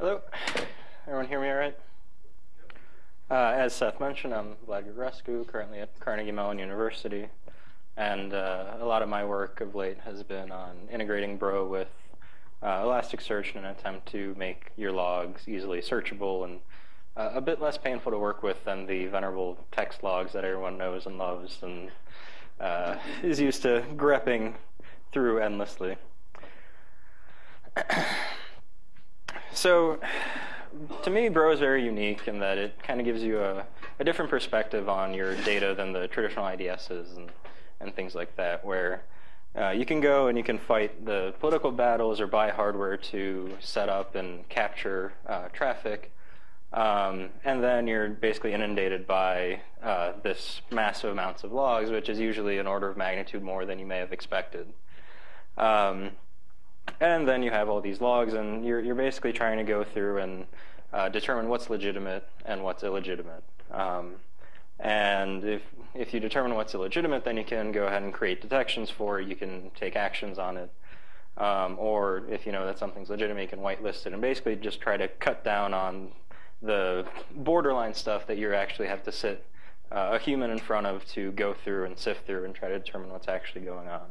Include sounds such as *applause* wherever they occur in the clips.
Hello. Everyone hear me all right? Uh, as Seth mentioned, I'm Vlad Grigorescu, currently at Carnegie Mellon University. And uh, a lot of my work of late has been on integrating Bro with uh, Elasticsearch in an attempt to make your logs easily searchable and uh, a bit less painful to work with than the venerable text logs that everyone knows and loves and uh, is used to grepping through endlessly. *clears throat* so to me, Bro is very unique in that it kind of gives you a, a, different perspective on your data than the traditional IDSs and, and things like that, where uh, you can go and you can fight the political battles or buy hardware to set up and capture uh, traffic. Um, and then you're basically inundated by uh, this massive amounts of logs, which is usually an order of magnitude more than you may have expected. Um, and then you have all these logs, and you're, you're basically trying to go through and uh, determine what's legitimate and what's illegitimate. Um, and if, if you determine what's illegitimate, then you can go ahead and create detections for it. You can take actions on it. Um, or if you know that something's legitimate, you can whitelist it and basically just try to cut down on the borderline stuff that you actually have to sit uh, a human in front of to go through and sift through and try to determine what's actually going on.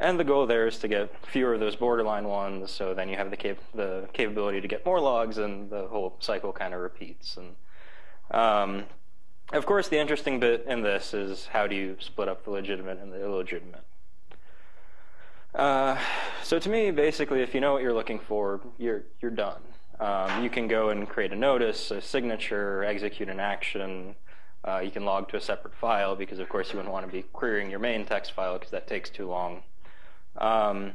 And the goal there is to get fewer of those borderline ones, so then you have the, cap the capability to get more logs, and the whole cycle kind of repeats. And um, of course, the interesting bit in this is how do you split up the legitimate and the illegitimate. Uh, so to me, basically, if you know what you're looking for, you're you're done. Um, you can go and create a notice, a signature, execute an action. Uh, you can log to a separate file because, of course, you wouldn't want to be querying your main text file because that takes too long. Um,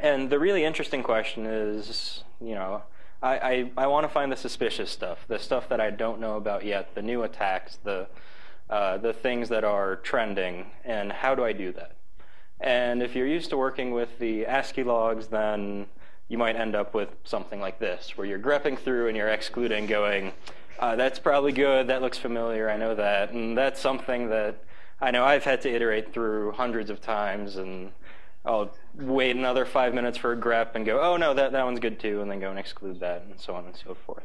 and the really interesting question is, you know, I, I, I want to find the suspicious stuff, the stuff that I don't know about yet, the new attacks, the, uh, the things that are trending, and how do I do that? And if you're used to working with the ASCII logs, then you might end up with something like this, where you're grepping through and you're excluding, going, uh, that's probably good, that looks familiar, I know that. And that's something that I know I've had to iterate through hundreds of times, and I'll wait another five minutes for a grep and go, oh no, that, that one's good too, and then go and exclude that, and so on and so forth.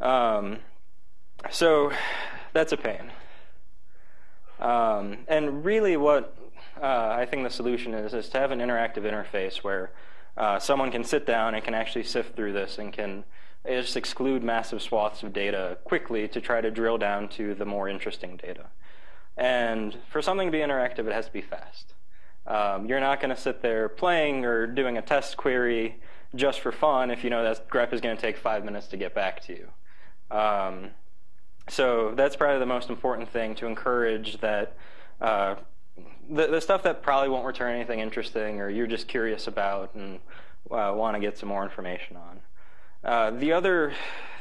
Um, so that's a pain. Um, and really what uh, I think the solution is, is to have an interactive interface where uh, someone can sit down and can actually sift through this and can just exclude massive swaths of data quickly to try to drill down to the more interesting data. And for something to be interactive, it has to be fast. Um, you're not going to sit there playing or doing a test query just for fun if you know that grep is going to take five minutes to get back to you. Um, so that's probably the most important thing to encourage that uh, the, the, stuff that probably won't return anything interesting or you're just curious about and uh, want to get some more information on. Uh, the other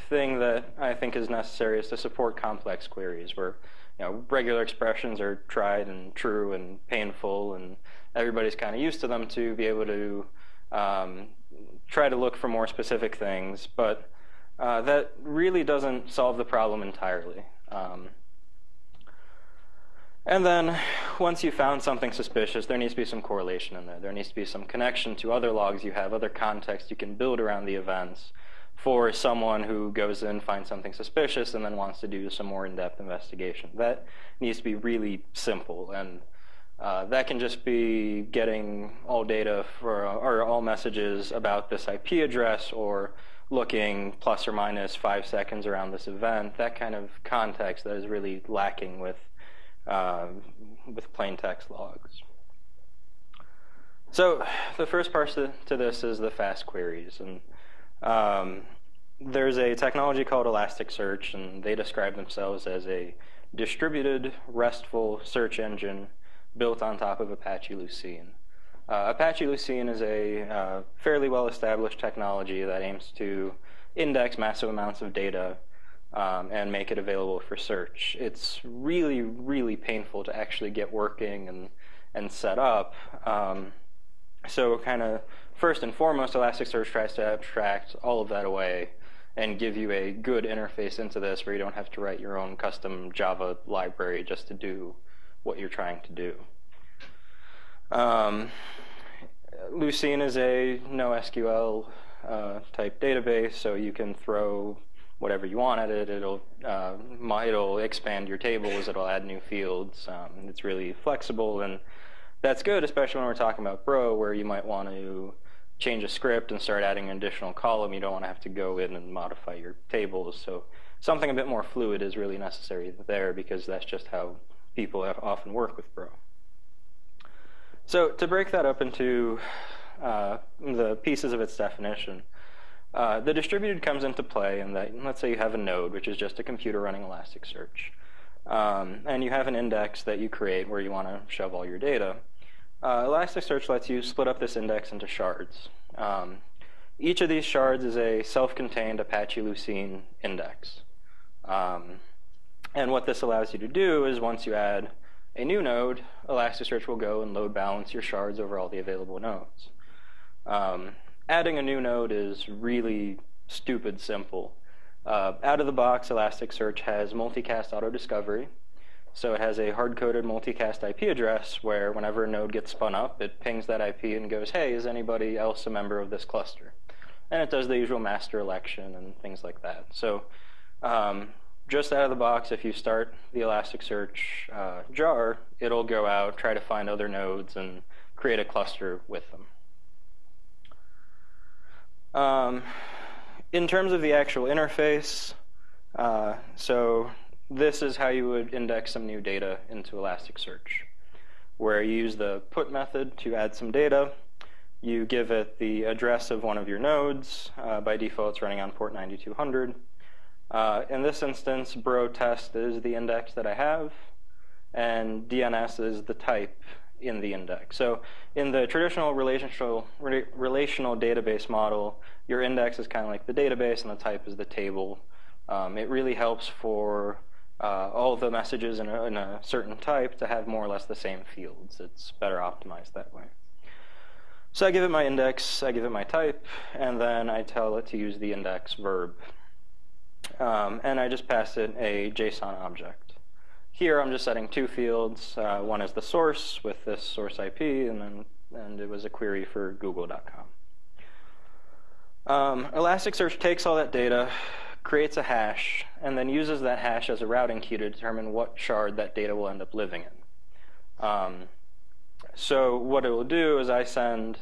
thing that I think is necessary is to support complex queries where you know, regular expressions are tried and true and painful, and everybody's kind of used to them to be able to um, try to look for more specific things. But uh, that really doesn't solve the problem entirely. Um, and then once you found something suspicious, there needs to be some correlation in there. There needs to be some connection to other logs you have, other context you can build around the events for someone who goes in, finds something suspicious, and then wants to do some more in-depth investigation. That needs to be really simple, and uh, that can just be getting all data for, or all messages about this IP address, or looking plus or minus five seconds around this event. That kind of context that is really lacking with uh, with plain text logs. So the first part to this is the fast queries, and um, there's a technology called Elasticsearch, and they describe themselves as a distributed RESTful search engine built on top of Apache Lucene. Uh, Apache Lucene is a uh, fairly well-established technology that aims to index massive amounts of data um, and make it available for search. It's really, really painful to actually get working and, and set up. Um, so kind of first and foremost, Elasticsearch tries to abstract all of that away and give you a good interface into this where you don't have to write your own custom Java library just to do what you're trying to do. Um, Lucene is a NoSQL uh, type database, so you can throw whatever you want at it. It'll uh, it'll expand your tables. It'll add new fields. Um, it's really flexible, and that's good, especially when we're talking about Bro, where you might want to change a script and start adding an additional column. You don't want to have to go in and modify your tables. So something a bit more fluid is really necessary there because that's just how people often work with Bro. So to break that up into uh, the pieces of its definition, uh, the distributed comes into play in that, let's say you have a node, which is just a computer running Elasticsearch. Um, and you have an index that you create where you want to shove all your data. Uh, Elasticsearch lets you split up this index into shards. Um, each of these shards is a self-contained Apache Lucene index. Um, and what this allows you to do is once you add a new node, Elasticsearch will go and load balance your shards over all the available nodes. Um, adding a new node is really stupid simple. Uh, out of the box, Elasticsearch has multicast auto discovery. So it has a hard-coded multicast IP address where whenever a node gets spun up, it pings that IP and goes, hey, is anybody else a member of this cluster? And it does the usual master election and things like that. So um, just out of the box, if you start the Elasticsearch uh, jar, it'll go out, try to find other nodes, and create a cluster with them. Um, in terms of the actual interface, uh, so this is how you would index some new data into Elasticsearch, where you use the put method to add some data. You give it the address of one of your nodes. Uh, by default, it's running on port 9200. Uh, in this instance, bro test is the index that I have, and DNS is the type in the index. So in the traditional relational, re relational database model, your index is kind of like the database and the type is the table. Um, it really helps for uh, all the messages in a, in a, certain type to have more or less the same fields. It's better optimized that way. So I give it my index, I give it my type, and then I tell it to use the index verb. Um, and I just pass it a JSON object. Here I'm just setting two fields. Uh, one is the source with this source IP, and then and it was a query for google.com. Um, Elasticsearch takes all that data, creates a hash, and then uses that hash as a routing key to determine what shard that data will end up living in. Um, so what it will do is I send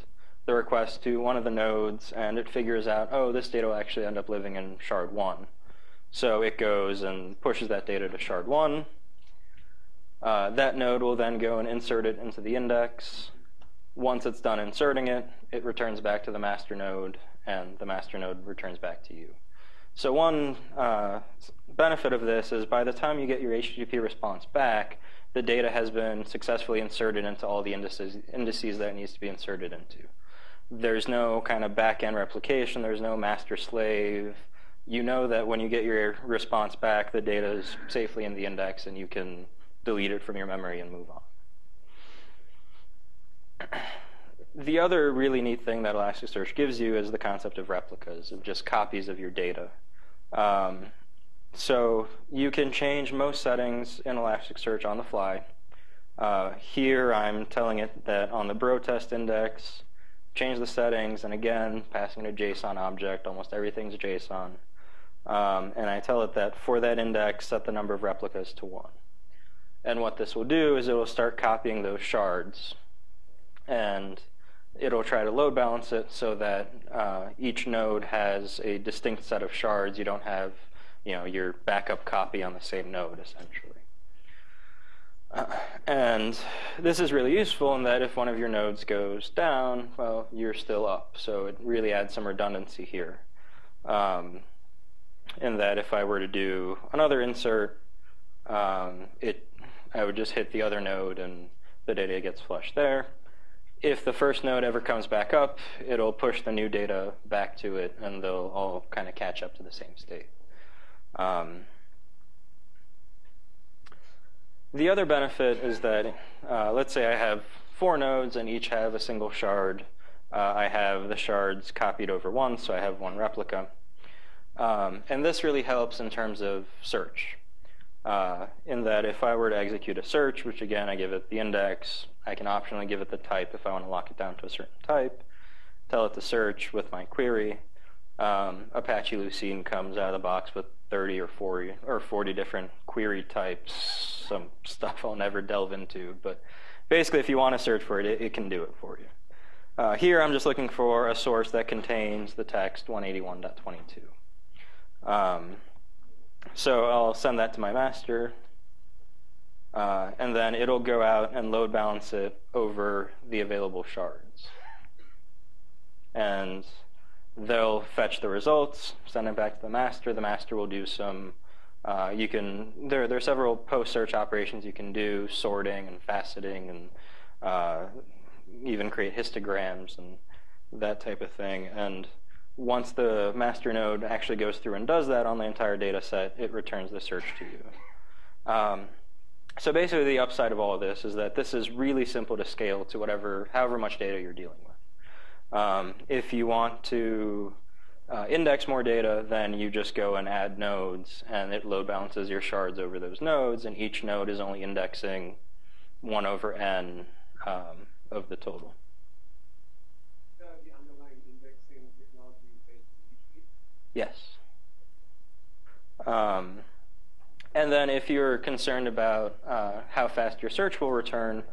the request to one of the nodes, and it figures out, oh, this data will actually end up living in shard 1. So it goes and pushes that data to shard 1, uh, that node will then go and insert it into the index. Once it's done inserting it, it returns back to the master node, and the master node returns back to you. So one uh, benefit of this is by the time you get your HTTP response back, the data has been successfully inserted into all the indices, indices that it needs to be inserted into. There's no kind of back-end replication. There's no master-slave. You know that when you get your response back, the data is safely in the index, and you can delete it from your memory and move on. *clears throat* The other really neat thing that Elasticsearch gives you is the concept of replicas, of just copies of your data. Um, so you can change most settings in Elasticsearch on the fly. Uh, here I'm telling it that on the bro test index, change the settings, and again, passing a JSON object, almost everything's JSON. Um, and I tell it that for that index, set the number of replicas to 1. And what this will do is it will start copying those shards. And it'll try to load balance it so that uh, each node has a distinct set of shards. You don't have you know, your backup copy on the same node, essentially. Uh, and this is really useful in that if one of your nodes goes down, well, you're still up. So it really adds some redundancy here. Um, in that if I were to do another insert, um, it I would just hit the other node and the data gets flushed there. If the first node ever comes back up, it'll push the new data back to it and they'll all kind of catch up to the same state. Um, the other benefit is that, uh, let's say I have four nodes and each have a single shard. Uh, I have the shards copied over once, so I have one replica. Um, and this really helps in terms of search uh, in that if I were to execute a search, which again I give it the index, I can optionally give it the type if I want to lock it down to a certain type, tell it to search with my query. um, Apache Lucene comes out of the box with 30 or 40 or 40 different query types, some *laughs* stuff I'll never delve into. But basically, if you want to search for it, it, it can do it for you. Uh, here, I'm just looking for a source that contains the text 181.22. Um, so I'll send that to my master, uh, and then it'll go out and load balance it over the available shards. And they'll fetch the results, send it back to the master. The master will do some, uh, you can, there, there are several post-search operations you can do, sorting and faceting and uh, even create histograms and that type of thing. And once the master node actually goes through and does that on the entire data set, it returns the search to you. Um, so basically the upside of all of this is that this is really simple to scale to whatever, however much data you're dealing with. Um, if you want to uh, index more data, then you just go and add nodes, and it load balances your shards over those nodes, and each node is only indexing 1 over n um, of the total. Yes. Um, and then if you're concerned about uh, how fast your search will return,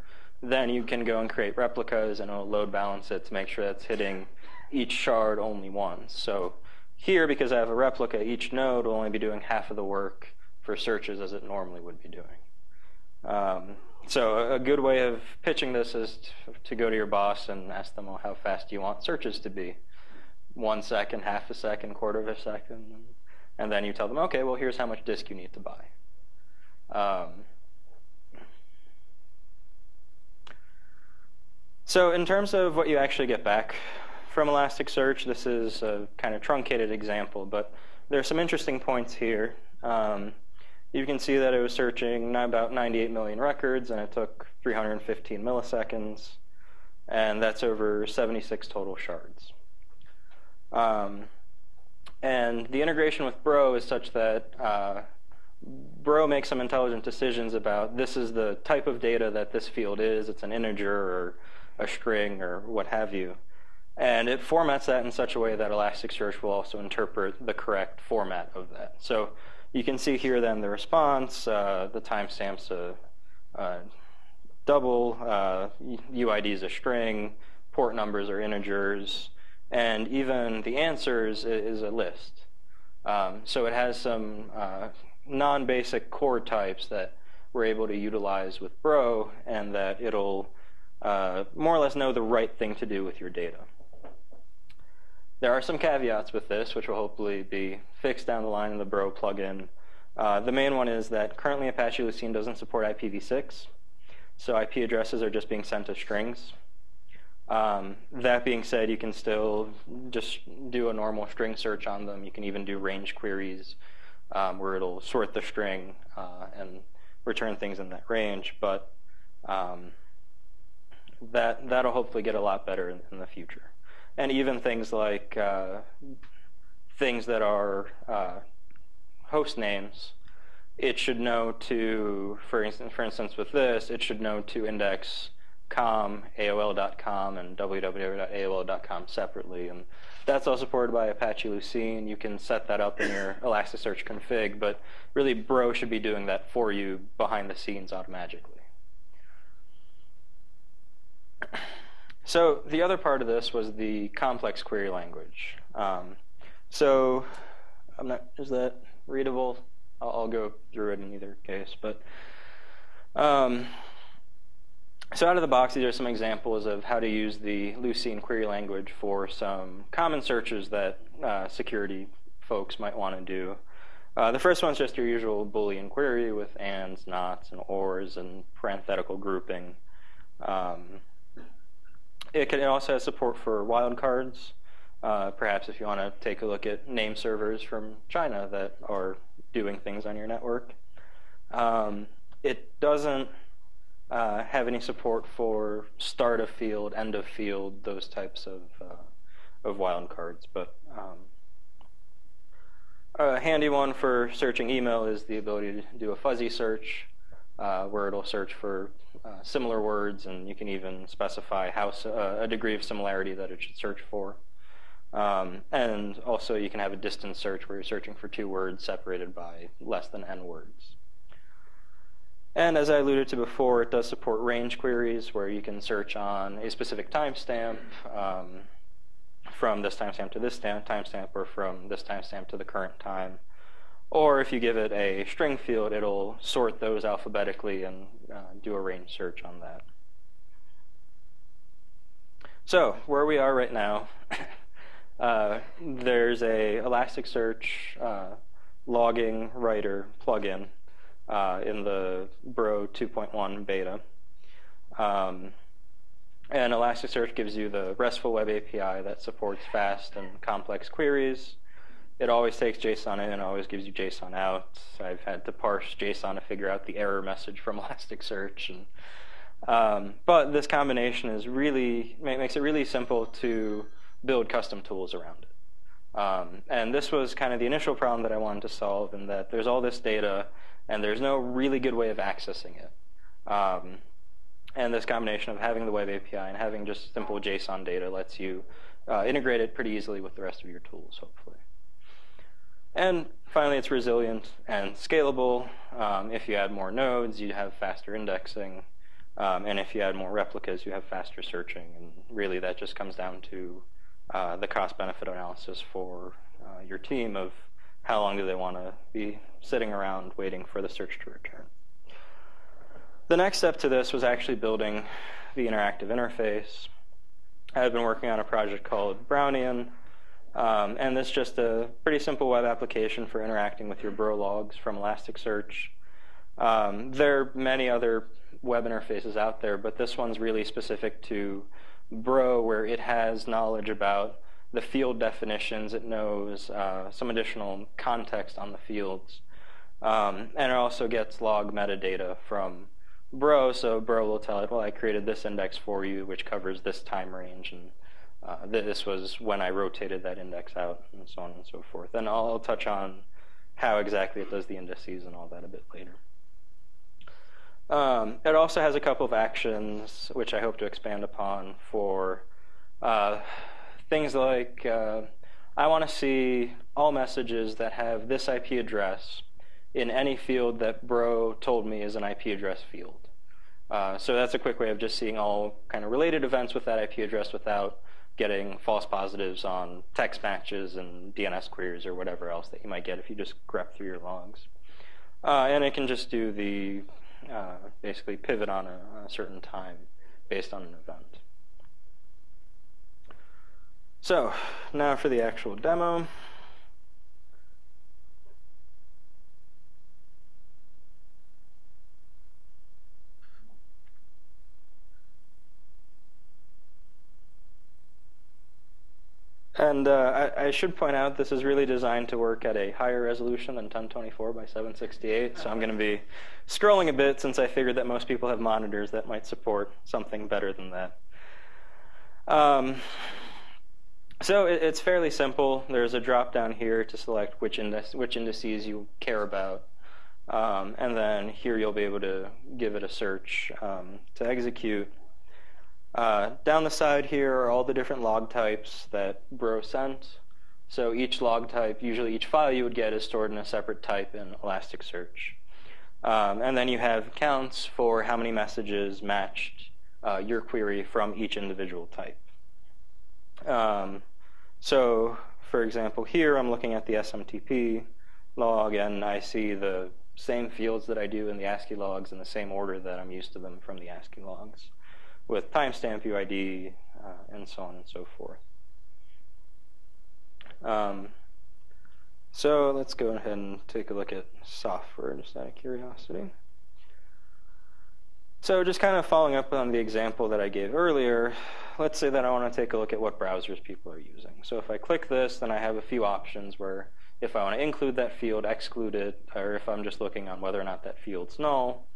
then you can go and create replicas and it'll load balance it to make sure that's hitting each shard only once. So here, because I have a replica, each node will only be doing half of the work for searches as it normally would be doing. Um, so a good way of pitching this is to go to your boss and ask them, well, how fast you want searches to be? One second, half a second, quarter of a second, and then you tell them, okay, well, here's how much disk you need to buy. Um, so in terms of what you actually get back from Elasticsearch, this is a kind of truncated example, but there are some interesting points here. Um, you can see that it was searching about 98 million records, and it took 315 milliseconds, and that's over 76 total shards. Um, and the integration with Bro is such that uh, Bro makes some intelligent decisions about this is the type of data that this field is. It's an integer or a string or what have you. And it formats that in such a way that Elasticsearch will also interpret the correct format of that. So you can see here then the response, uh, the timestamps a, a double, uh, UID is a string, port numbers are integers, and even the answers is a list. Um, so it has some uh, non-basic core types that we're able to utilize with Bro, and that it'll uh, more or less know the right thing to do with your data. There are some caveats with this, which will hopefully be fixed down the line in the Bro plugin. Uh, the main one is that currently Apache Lucene doesn't support IPv6, so IP addresses are just being sent as strings. Um, that being said, you can still just do a normal string search on them. You can even do range queries um, where it'll sort the string uh, and return things in that range. But um, that that'll hopefully get a lot better in, in the future. And even things like uh, things that are uh, host names, it should know to, for instance, for instance, with this, it should know to index com, AOL.com, and www.aol.com separately. And that's all supported by Apache Lucene. You can set that up in your Elasticsearch config, but really Bro should be doing that for you behind the scenes automatically. So the other part of this was the complex query language. Um, so I'm not, is that readable? I'll, I'll, go through it in either case, but um, so out of the box, these are some examples of how to use the Lucene query language for some common searches that uh, security folks might want to do. Uh, the first one's just your usual Boolean query with ands, nots, and ors, and parenthetical grouping. Um, it, can, also has support for wildcards. Uh, perhaps if you want to take a look at name servers from China that are doing things on your network. Um, it doesn't uh, have any support for start of field, end of field, those types of uh, of wildcards. But um, a handy one for searching email is the ability to do a fuzzy search, uh, where it'll search for uh, similar words, and you can even specify how uh, a degree of similarity that it should search for. Um, and also you can have a distance search where you're searching for two words separated by less than n words. And as I alluded to before, it does support range queries where you can search on a specific timestamp um, from this timestamp to this timestamp or from this timestamp to the current time. Or if you give it a string field, it'll sort those alphabetically and uh, do a range search on that. So where we are right now, *laughs* uh, there's a Elasticsearch uh, logging writer plugin uh, in the Bro 2.1 beta. Um, and Elasticsearch gives you the RESTful web API that supports fast and complex queries. It always takes JSON in and always gives you JSON out. I've had to parse JSON to figure out the error message from *laughs* Elasticsearch. And, um, but this combination is really makes it really simple to build custom tools around it. Um, and this was kind of the initial problem that I wanted to solve in that there's all this data and there's no really good way of accessing it. Um, and this combination of having the web API and having just simple JSON data lets you uh, integrate it pretty easily with the rest of your tools, hopefully. And finally, it's resilient and scalable. Um, if you add more nodes, you have faster indexing. Um, and if you add more replicas, you have faster searching. And really, that just comes down to uh, the cost-benefit analysis for uh, your team of how long do they want to be sitting around waiting for the search to return. The next step to this was actually building the interactive interface. I had been working on a project called Brownian, um, and this is just a pretty simple web application for interacting with your Bro logs from Elasticsearch. Um, there are many other web interfaces out there, but this one's really specific to Bro, where it has knowledge about the field definitions. It knows uh, some additional context on the fields. Um, and it also gets log metadata from Bro, so Bro will tell it, well, I created this index for you, which covers this time range, and uh, this was when I rotated that index out, and so on and so forth. And I'll, I'll touch on how exactly it does the indices and all that a bit later. Um, it also has a couple of actions, which I hope to expand upon for uh, things like uh, I want to see all messages that have this IP address in any field that Bro told me is an IP address field. Uh, so that's a quick way of just seeing all kind of related events with that IP address without getting false positives on text matches and DNS queries or whatever else that you might get if you just grep through your logs. Uh, and it can just do the uh, basically pivot on a, a certain time based on an event. So now for the actual demo. And uh, I, I, should point out this is really designed to work at a higher resolution than 1024 by 768. So I'm going to be scrolling a bit since I figured that most people have monitors that might support something better than that. Um, so it, it's fairly simple. There's a drop down here to select which, index, which indices you care about. Um, and then here you'll be able to give it a search um, to execute. Uh, down the side here are all the different log types that Bro sent. So each log type, usually each file you would get is stored in a separate type in Elasticsearch. Um, and then you have counts for how many messages matched uh, your query from each individual type. Um, so for example, here I'm looking at the SMTP log and I see the same fields that I do in the ASCII logs in the same order that I'm used to them from the ASCII logs with timestamp UID uh, and so on and so forth. Um, so let's go ahead and take a look at software just out of curiosity. So just kind of following up on the example that I gave earlier, let's say that I want to take a look at what browsers people are using. So if I click this, then I have a few options where if I want to include that field, exclude it, or if I'm just looking on whether or not that field's null,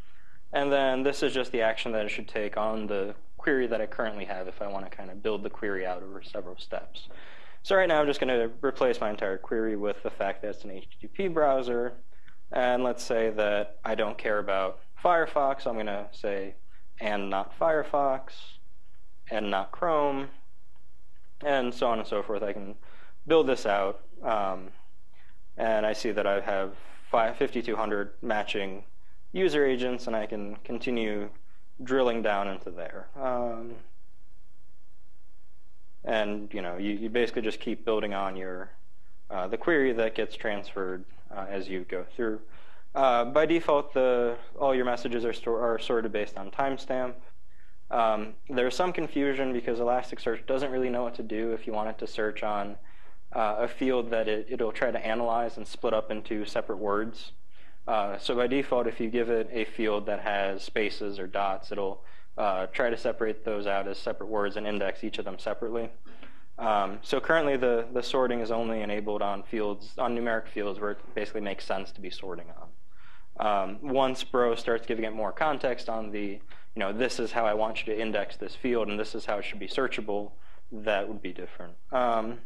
and then this is just the action that I should take on the query that I currently have if I want to kind of build the query out over several steps. So right now I'm just going to replace my entire query with the fact that it's an HTTP browser. And let's say that I don't care about Firefox. I'm going to say and not Firefox and not Chrome. and so on and so forth. I can build this out, um, and I see that I have 5,200 matching user agents, and I can continue drilling down into there. Um, and you know, you, you, basically just keep building on your uh, the query that gets transferred uh, as you go through. Uh, by default, the all your messages are, are sorted based on timestamp. Um, there's some confusion because Elasticsearch doesn't really know what to do if you want it to search on uh, a field that it, it'll try to analyze and split up into separate words. Uh, so by default, if you give it a field that has spaces or dots, it'll uh, try to separate those out as separate words and index each of them separately. Um, so currently the, the sorting is only enabled on fields, on numeric fields where it basically makes sense to be sorting on. Um, once Bro starts giving it more context on the, you know, this is how I want you to index this field and this is how it should be searchable, that would be different. Um,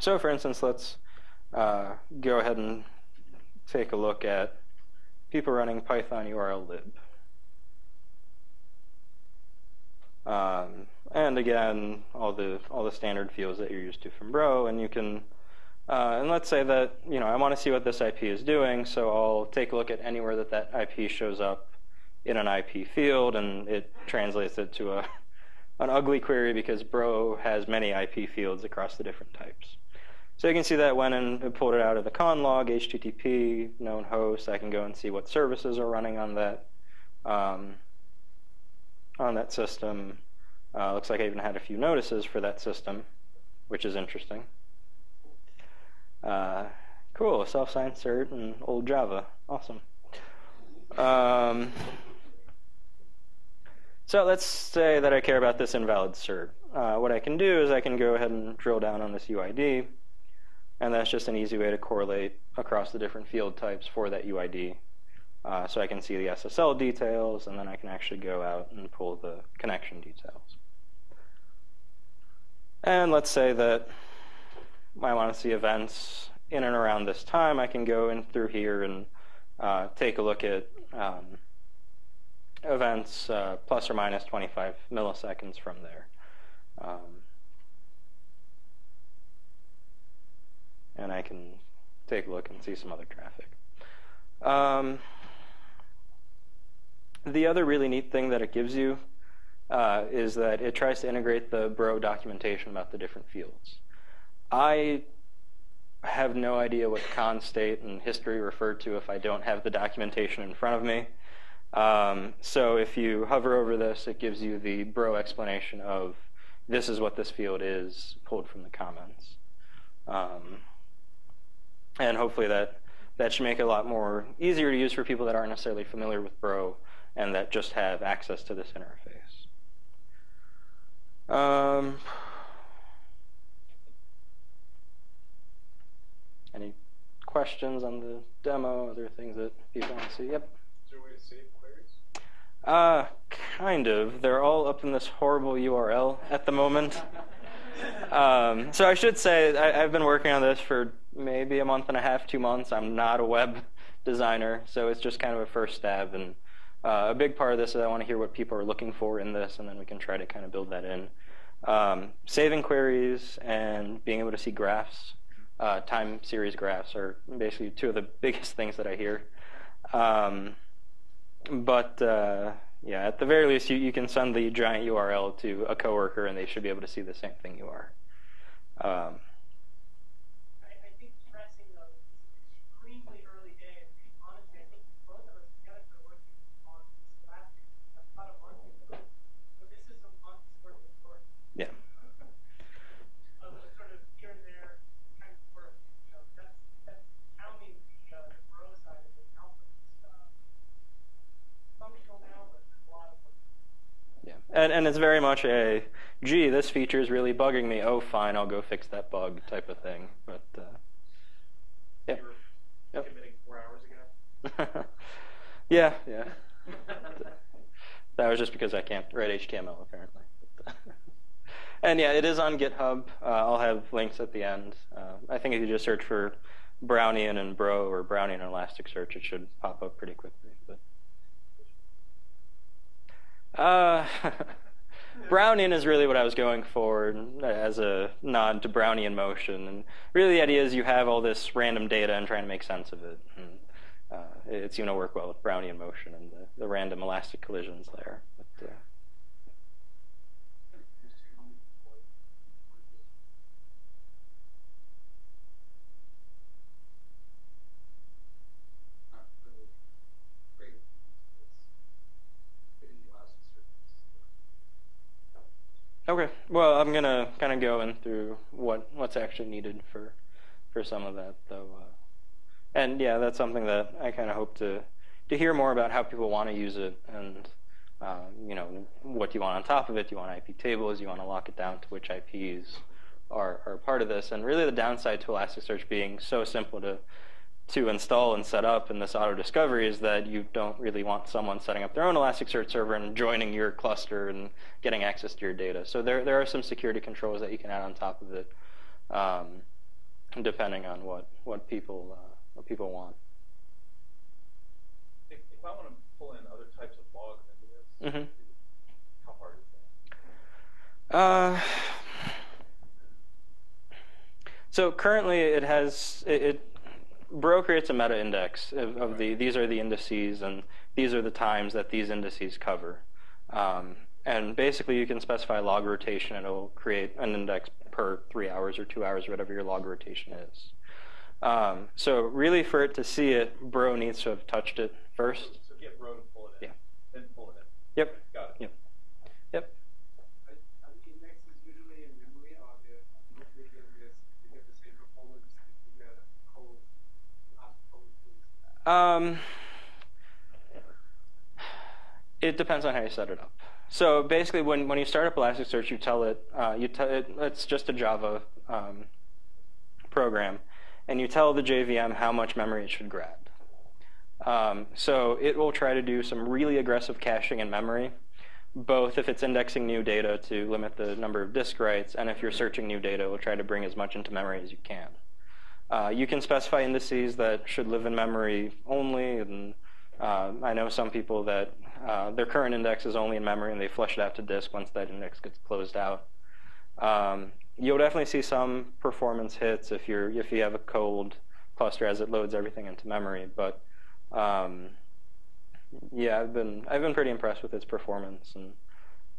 so for instance, let's uh, go ahead and take a look at people running Python URL lib. Um, and again, all the all the standard fields that you're used to from Bro, and you can uh, and let's say that you know I want to see what this IP is doing, so I'll take a look at anywhere that that IP shows up in an IP field, and it translates it to a *laughs* an ugly query because Bro has many IP fields across the different types. So you can see that went and pulled it out of the con log, HTTP, known host. I can go and see what services are running on that um, on that system. Uh, looks like I even had a few notices for that system, which is interesting. Uh, cool, self-signed cert and old Java. Awesome. Um, so let's say that I care about this invalid cert. Uh, what I can do is I can go ahead and drill down on this UID, and that's just an easy way to correlate across the different field types for that UID. Uh, so I can see the SSL details, and then I can actually go out and pull the connection details. And let's say that I want to see events in and around this time, I can go in through here and uh, take a look at um, events uh, plus or minus 25 milliseconds from there. Um, and I can take a look and see some other traffic. Um, the other really neat thing that it gives you uh, is that it tries to integrate the Bro documentation about the different fields. I have no idea what con state and history refer to if I don't have the documentation in front of me. Um, so if you hover over this, it gives you the Bro explanation of this is what this field is pulled from the comments. Um, and hopefully that, that should make it a lot more easier to use for people that aren't necessarily familiar with Bro and that just have access to this interface. Um, Any questions on the demo, other things that people want to see? Yep. Is there a way to save queries? Uh, kind of. They're all up in this horrible URL at the moment. *laughs* um, so I should say I, have been working on this for maybe a month and a half, two months. I'm not a web designer, so it's just kind of a first stab. And uh, a big part of this is I want to hear what people are looking for in this, and then we can try to kind of build that in. Um, saving queries and being able to see graphs uh, time series graphs are basically two of the *laughs* biggest things that I hear. Um, but uh, yeah, at the very least, you, you can send the giant URL to a coworker, and they should be able to see the same thing you are. Um, And, and it's very much a, gee, this feature is really bugging me. Oh, fine, I'll go fix that bug type of thing. But uh, yeah. Yep. four hours ago. *laughs* yeah, yeah. that was just because I can't write HTML apparently. *laughs* and yeah, it is on GitHub. Uh, I'll have links at the end. Uh, I think if you just search for Brownian and Bro or Brownian and Elasticsearch, it should pop up pretty quickly. But uh, *laughs* Brownian is really what I was going for as a nod to Brownian motion. And really, the idea is you have all this random data and trying to make sense of it. And, uh, it's going to work well with Brownian motion and the, the random elastic collisions there. But, uh, Okay. Well, I'm gonna kind of go in through what what's actually needed for for some of that, though. Uh, and yeah, that's something that I kind of hope to to hear more about how people want to use it, and uh, you know, what do you want on top of it? Do you want IP tables? Do you want to lock it down to which IPs are are part of this? And really, the downside to Elasticsearch being so simple to to install and set up in this auto discovery is that you don't really want someone setting up their own Elasticsearch server and joining your cluster and getting access to your data. So there, there are some security controls that you can add on top of it, um, depending on what, what, people, uh, what people want. If, if I want to pull in other types of logs into this, mm -hmm. how hard is that? Uh, so currently it has, it, it Bro creates a meta index of, of, the these are the indices and these are the times that these indices cover. Um, and basically you can specify log rotation and it will create an index per three hours or two hours, whatever your log rotation is. Um, so really for it to see it, Bro needs to have touched it first. So get Bro to pull it in. Yeah. Then pull it in. Yep. Got it. Yep. Yep. Um, it depends on how you set it up. So basically, when, when you start up Elasticsearch, you tell it, uh, you tell it it's just a Java um, program, and you tell the JVM how much memory it should grab. Um, so it will try to do some really aggressive caching in memory, both if it's indexing new data to limit the number of disk writes, and if you're searching new data, it will try to bring as much into memory as you can. Uh, you can specify indices that should live in memory only. And uh, I know some people that uh, their current index is only in memory and they flush it out to disk once that index gets closed out. Um, you'll definitely see some performance hits if you're if you have a cold cluster as it loads everything into memory. But um, yeah, I've been I've been pretty impressed with its performance and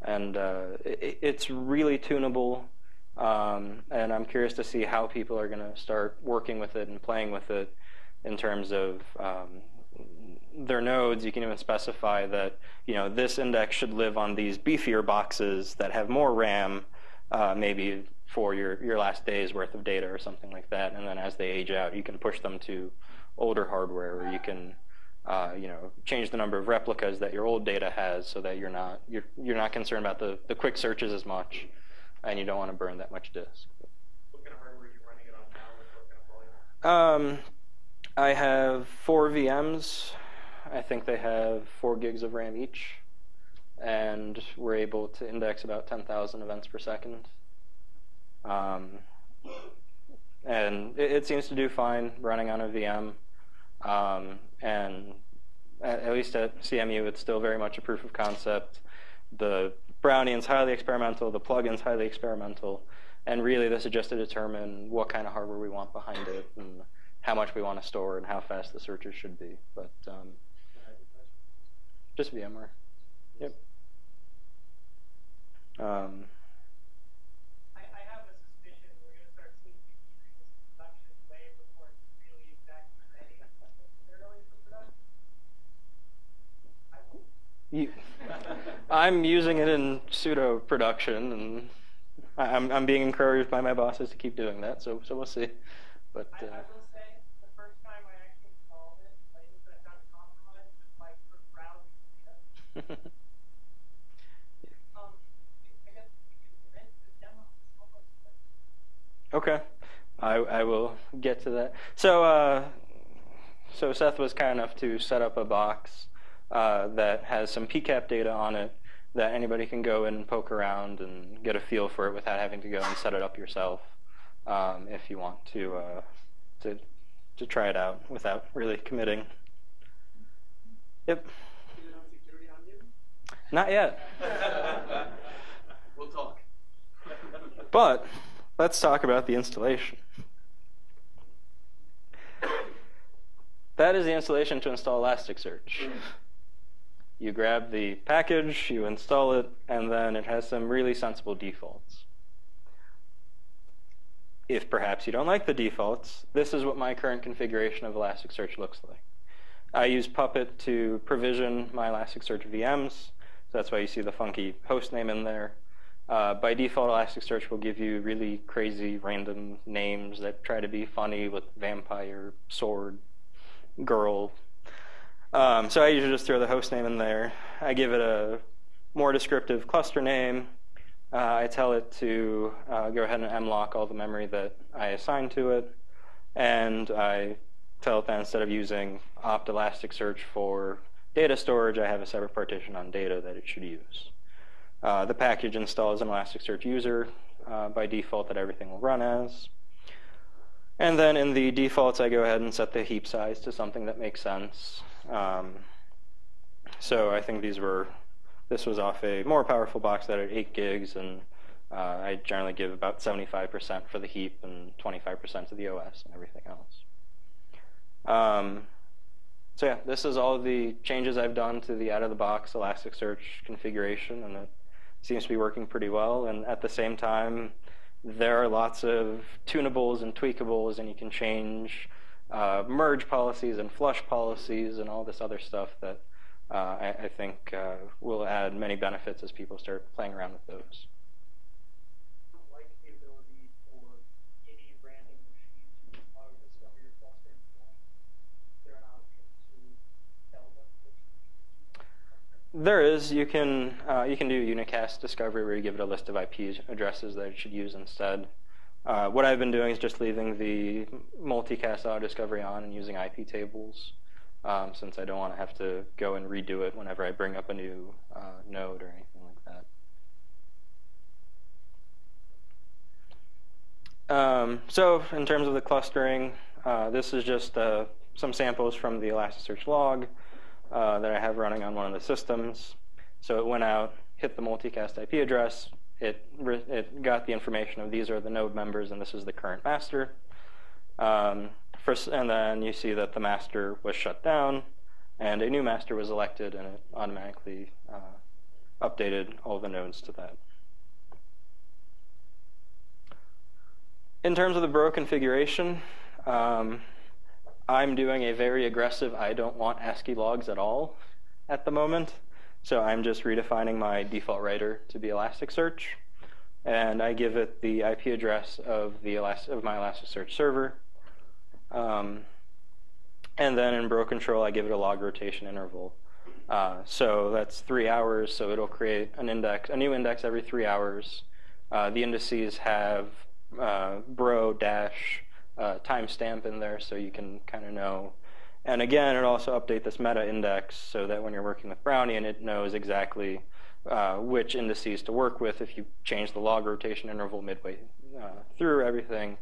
and uh, it, it's really tunable um, and I'm curious to see how people are going to start working with it and playing with it in terms of um, their nodes. You can even specify that you know this index should live on these beefier boxes that have more RAM, uh, maybe for your your last day's worth of data or something like that. And then as they age out, you can push them to older hardware, or you can uh, you know, change the number of replicas that your old data has, so that you're not you're you're not concerned about the the quick searches as much and you don't want to burn that much disk. What kind of hardware are you running it on now? What kind of volume? Um, I have four VMs. I think they have four gigs of RAM each, and we're able to index about 10,000 events per second. Um, and it, it, seems to do fine running on a VM. Um, and at, at, least at CMU, it's still very much a proof of concept. The Brownian's highly experimental, the plugin's highly experimental, and really this is just to determine what kind of hardware we want behind it and how much we want to store and how fast the searches should be. But um, just VMware. Yep. Um, You, *laughs* I'm using it in pseudo production, and I'm I'm being encouraged by my bosses to keep doing that. So so we'll see. But uh, I, I will say the first time I actually installed it, like I got compromised with like browsing. *laughs* um, I guess demo. Okay, I I will get to that. So uh, so Seth was kind enough to set up a box uh, that has some PCAP data on it that anybody can go and poke around and get a feel for it without having to go and set it up yourself um, if you want to, uh, to, to try it out without really committing. Yep. Not yet. we'll talk. But let's talk about the installation. That is the installation to install Elasticsearch. You grab the package, you install it, and then it has some really sensible defaults. If perhaps you don't like the defaults, this is what my current configuration of Elasticsearch looks like. I use Puppet to provision my Elasticsearch VMs, so that's why you see the funky host name in there. Uh, by default, Elasticsearch will give you really crazy random names that try to be funny with vampire, sword, girl. Um, so I usually just throw the host name in there. I give it a more descriptive cluster name. Uh, I tell it to uh, go ahead and mlock all the memory that I assign to it. And I tell it that instead of using opt Elasticsearch for data storage, I have a separate partition on data that it should use. Uh, the package installs an Elasticsearch user uh, by default that everything will run as. And then in the defaults, I go ahead and set the heap size to something that makes sense. Um, so I think these were, this was off a more powerful box that had 8 gigs, and uh, I generally give about 75% for the heap and 25% to the OS and everything else. Um, so yeah, this is all the changes I've done to the out-of-the-box Elasticsearch configuration, and it seems to be working pretty well. And at the same time, there are lots of tunables and tweakables, and you can change uh, merge policies and flush policies and all this other stuff that uh, I, I, think uh, will add many benefits as people start playing around with those. Like the ability for any random machine to auto-discover your cluster and so on. Is there an option to tell them which machine There is. You can uh, you can do unicast discovery where you give it a list of IP addresses that it should use instead. Uh, what I've been doing is just leaving the multicast auto discovery on and using IP tables, um, since I don't want to have to go and redo it whenever I bring up a new uh, node or anything like that. Um, so in terms of the clustering, uh, this is just uh, some samples from the Elasticsearch log uh, that I have running on one of the systems. So it went out, hit the multicast IP address, it, it got the information of these are the node members and this is the current master. Um, first, and then you see that the master was shut down and a new master was elected and it automatically uh, updated all the nodes to that. In terms of the bro configuration, um, I'm doing a very aggressive I don't want ASCII logs at all at the moment. So I'm just redefining my default writer to be Elasticsearch, and I give it the IP address of the Elast of my Elasticsearch server. Um, and then in bro control, I give it a log rotation interval. Uh, so that's three hours. So it'll create an index, a new index every three hours. Uh, the indices have uh, bro dash uh, timestamp in there, so you can kind of know and again, it also update this meta index so that when you're working with Brownian, it knows exactly uh, which indices to work with. If you change the log rotation interval midway uh, through everything,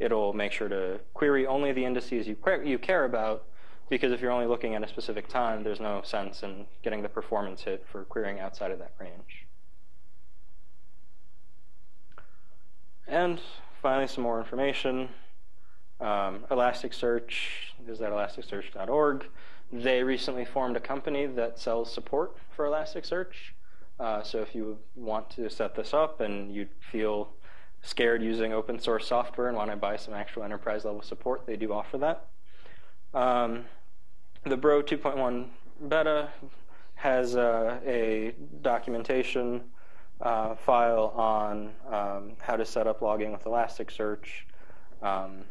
it'll make sure to query only the indices you, you care about because if you're only looking at a specific time, there's no sense in getting the performance hit for querying outside of that range. And finally, some more information. Um, Elasticsearch is at elasticsearch.org. They recently formed a company that sells support for Elasticsearch. Uh, so if you want to set this up and you feel scared using open source software and want to buy some actual enterprise level support, they do offer that. Um, the Bro 2.1 beta has uh, a documentation uh, file on um, how to set up logging with Elasticsearch. Um,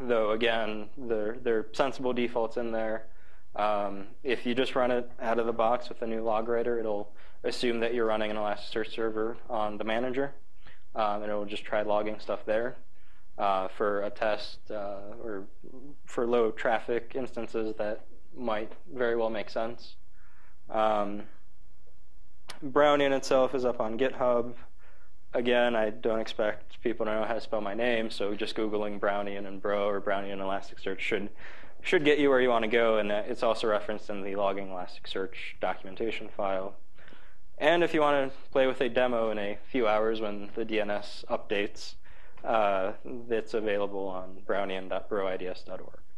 though again, there, there are sensible defaults in there. Um, if you just run it out of the box with a new log writer, it'll assume that you're running an Elasticsearch server on the manager, um, and it will just try logging stuff there. Uh, for a test uh, or for low traffic instances that might very well make sense. Um, Brownian itself is up on GitHub again, I don't expect people to know how to spell my name, so just Googling Brownian and Bro or Brownian Elasticsearch should should get you where you want to go, and it's also referenced in the logging Elasticsearch documentation file. And if you want to play with a demo in a few hours when the DNS updates, uh, it's available on brownian.broids.org.